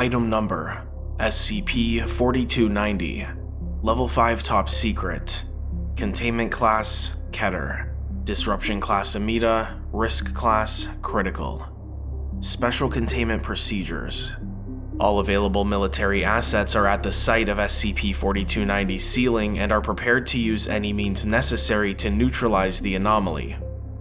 Item Number SCP-4290 Level 5 Top Secret Containment Class Keter Disruption Class Amida Risk Class Critical Special Containment Procedures all available military assets are at the site of SCP-4290's sealing and are prepared to use any means necessary to neutralize the anomaly.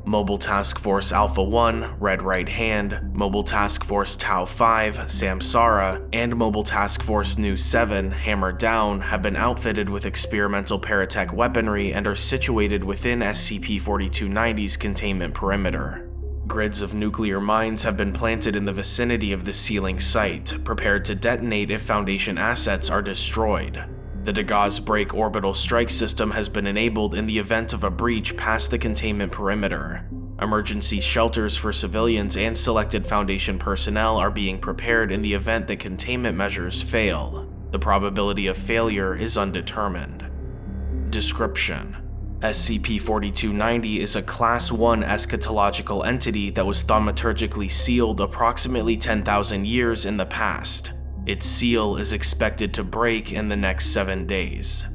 Mobile Task Force Alpha-1, Red Right Hand, Mobile Task Force Tau-5, Samsara, and Mobile Task Force Nu-7, Hammer Down, have been outfitted with experimental paratech weaponry and are situated within SCP-4290's containment perimeter. Grids of nuclear mines have been planted in the vicinity of the sealing site, prepared to detonate if Foundation assets are destroyed. The Dagaz Break orbital strike system has been enabled in the event of a breach past the containment perimeter. Emergency shelters for civilians and selected Foundation personnel are being prepared in the event that containment measures fail. The probability of failure is undetermined. Description SCP-4290 is a Class 1 eschatological entity that was thaumaturgically sealed approximately 10,000 years in the past. Its seal is expected to break in the next 7 days.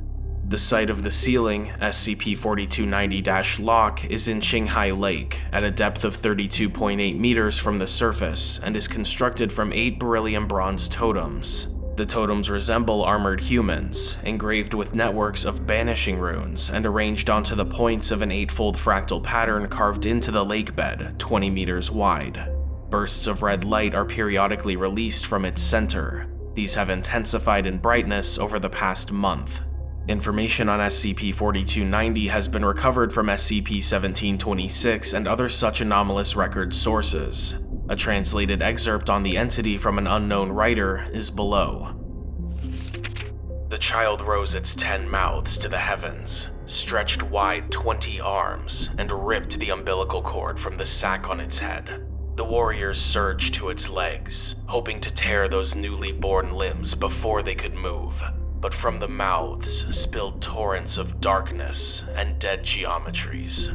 The site of the sealing, SCP-4290-Lock, is in Qinghai Lake, at a depth of 32.8 meters from the surface, and is constructed from 8 beryllium bronze totems. The totems resemble armored humans, engraved with networks of banishing runes and arranged onto the points of an eightfold fractal pattern carved into the lake bed, 20 meters wide. Bursts of red light are periodically released from its center. These have intensified in brightness over the past month. Information on SCP-4290 has been recovered from SCP-1726 and other such anomalous record sources. A translated excerpt on the entity from an unknown writer is below. The child rose its ten mouths to the heavens, stretched wide twenty arms, and ripped the umbilical cord from the sack on its head. The warriors surged to its legs, hoping to tear those newly born limbs before they could move. But from the mouths spilled torrents of darkness and dead geometries.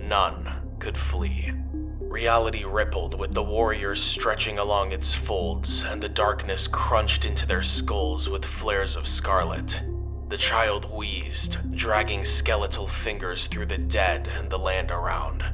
None could flee. Reality rippled with the warriors stretching along its folds, and the darkness crunched into their skulls with flares of scarlet. The child wheezed, dragging skeletal fingers through the dead and the land around.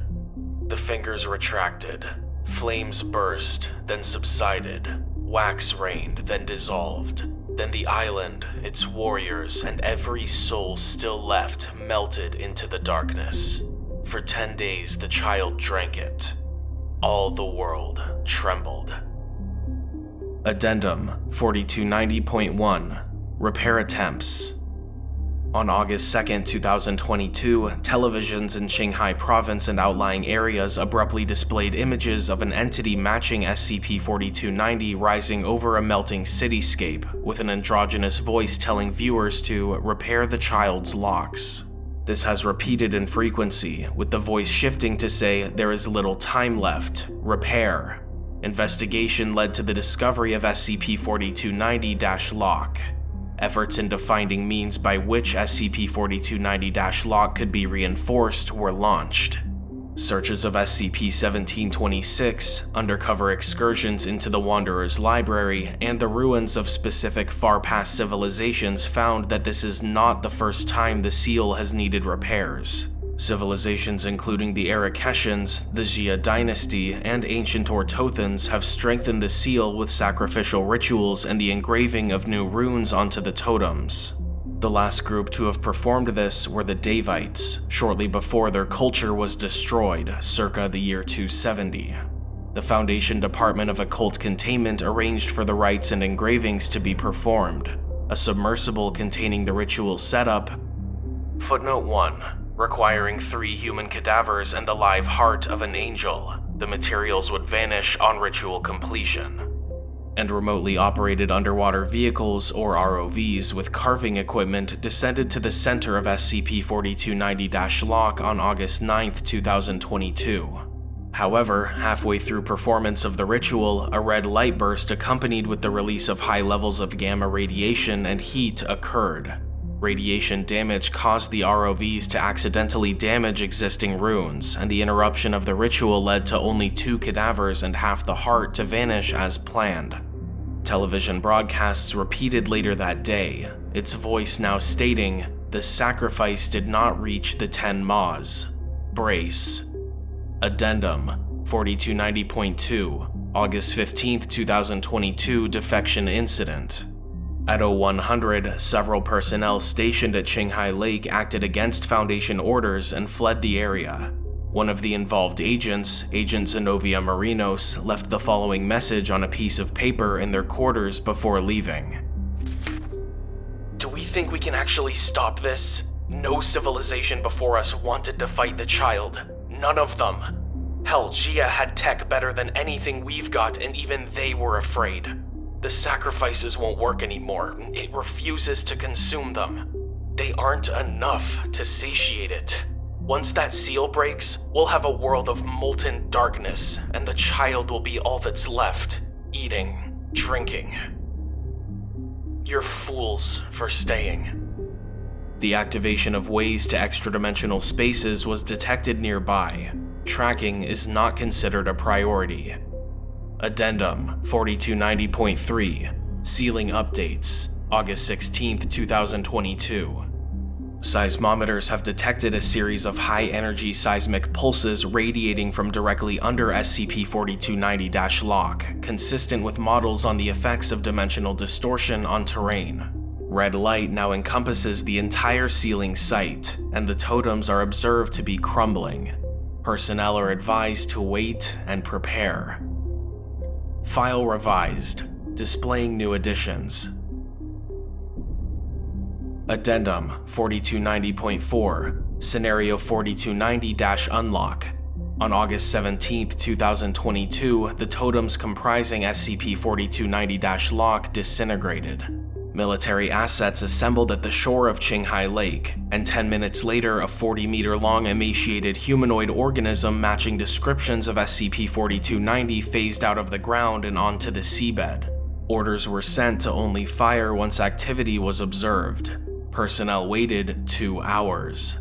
The fingers retracted, flames burst, then subsided, wax rained, then dissolved. Then the island, its warriors, and every soul still left melted into the darkness. For ten days the child drank it, all the world trembled. Addendum 4290.1 Repair Attempts On August 2, 2022, televisions in Qinghai province and outlying areas abruptly displayed images of an entity matching SCP-4290 rising over a melting cityscape, with an androgynous voice telling viewers to repair the child's locks. This has repeated in frequency, with the voice shifting to say there is little time left, repair. Investigation led to the discovery of SCP-4290-Lock. Efforts into finding means by which SCP-4290-Lock could be reinforced were launched. Searches of SCP-1726, undercover excursions into the Wanderer's library, and the ruins of specific far-past civilizations found that this is not the first time the seal has needed repairs. Civilizations including the Arakeshans, the Xia dynasty, and ancient Ortothans have strengthened the seal with sacrificial rituals and the engraving of new runes onto the totems. The last group to have performed this were the Daevites, shortly before their culture was destroyed, circa the year 270. The Foundation Department of Occult Containment arranged for the rites and engravings to be performed. A submersible containing the ritual setup. Footnote 1. Requiring three human cadavers and the live heart of an angel. The materials would vanish on ritual completion and remotely operated underwater vehicles or ROVs with carving equipment descended to the center of SCP-4290-Lock on August 9, 2022. However, halfway through performance of the ritual, a red light burst accompanied with the release of high levels of gamma radiation and heat occurred. Radiation damage caused the ROVs to accidentally damage existing runes, and the interruption of the ritual led to only two cadavers and half the heart to vanish as planned. Television broadcasts repeated later that day, its voice now stating, the sacrifice did not reach the 10 Ma's. Brace. Addendum 4290.2, August 15, 2022 defection incident. At 0100, several personnel stationed at Qinghai Lake acted against Foundation orders and fled the area. One of the involved agents, Agent Zenobia Marinos, left the following message on a piece of paper in their quarters before leaving. Do we think we can actually stop this? No civilization before us wanted to fight the child. None of them. Hell, Xia had tech better than anything we've got, and even they were afraid. The sacrifices won't work anymore. It refuses to consume them. They aren't enough to satiate it. Once that seal breaks, we'll have a world of molten darkness, and the child will be all that's left, eating, drinking. You're fools for staying. The activation of ways to extra-dimensional spaces was detected nearby. Tracking is not considered a priority. Addendum 4290.3 Sealing Updates August 16, 2022 Seismometers have detected a series of high-energy seismic pulses radiating from directly under SCP-4290-LOCK, consistent with models on the effects of dimensional distortion on terrain. Red light now encompasses the entire sealing site, and the totems are observed to be crumbling. Personnel are advised to wait and prepare. File revised, displaying new additions. Addendum 4290.4 Scenario 4290-Unlock On August 17, 2022, the totems comprising SCP-4290-Lock disintegrated. Military assets assembled at the shore of Qinghai Lake, and 10 minutes later a 40-meter-long emaciated humanoid organism matching descriptions of SCP-4290 phased out of the ground and onto the seabed. Orders were sent to only fire once activity was observed. Personnel waited two hours.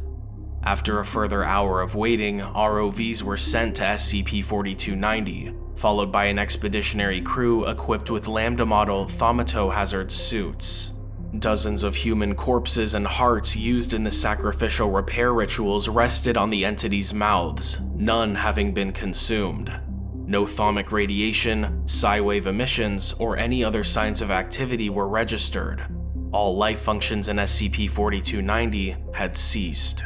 After a further hour of waiting, ROVs were sent to SCP-4290, followed by an expeditionary crew equipped with Lambda model Thaumato hazard suits. Dozens of human corpses and hearts used in the sacrificial repair rituals rested on the entity's mouths, none having been consumed. No thaumic radiation, psi-wave emissions, or any other signs of activity were registered, all life functions in SCP-4290 had ceased.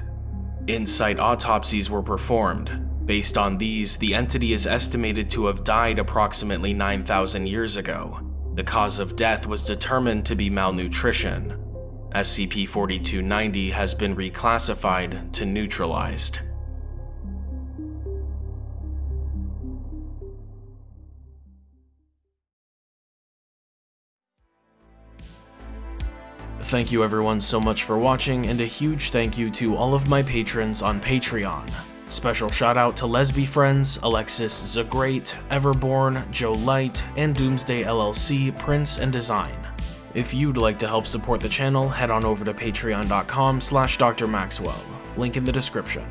In-site autopsies were performed. Based on these, the entity is estimated to have died approximately 9,000 years ago. The cause of death was determined to be malnutrition. SCP-4290 has been reclassified to neutralized. Thank you everyone so much for watching, and a huge thank you to all of my patrons on Patreon. Special shout out to Lesby Friends, Alexis Zagreat, Everborn, Joe Light, and Doomsday LLC, Prince and Design. If you'd like to help support the channel, head on over to patreon.com slash drmaxwell, link in the description.